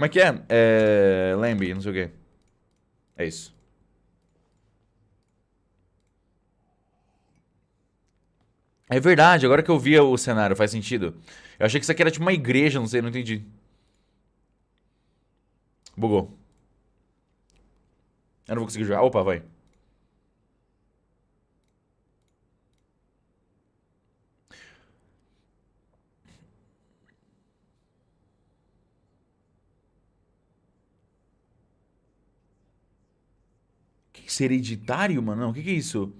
Como é que é? É... Lembre, não sei o quê. É isso. É verdade, agora que eu vi o cenário, faz sentido. Eu achei que isso aqui era tipo uma igreja, não sei, não entendi. Bugou. Eu não vou conseguir jogar. Opa, vai. Isso, hereditário, mano? Não, o que, que é isso?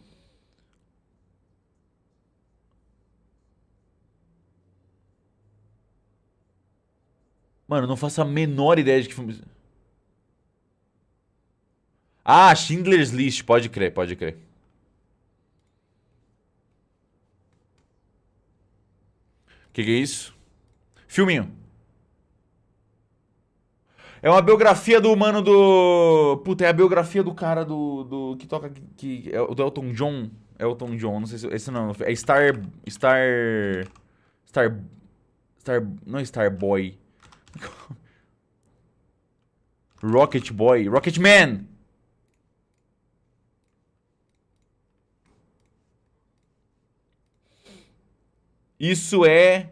Mano, não faço a menor ideia de que filme... Ah, Schindler's List, pode crer, pode crer. Que que é isso? Filminho. É uma biografia do mano do... Puta, é a biografia do cara do... do que toca... Que, é do Elton John. Elton John, não sei se... Esse não, é Star... Star... Star... Star... Não é Star Boy. Rocket Boy. Rocket Man! Isso é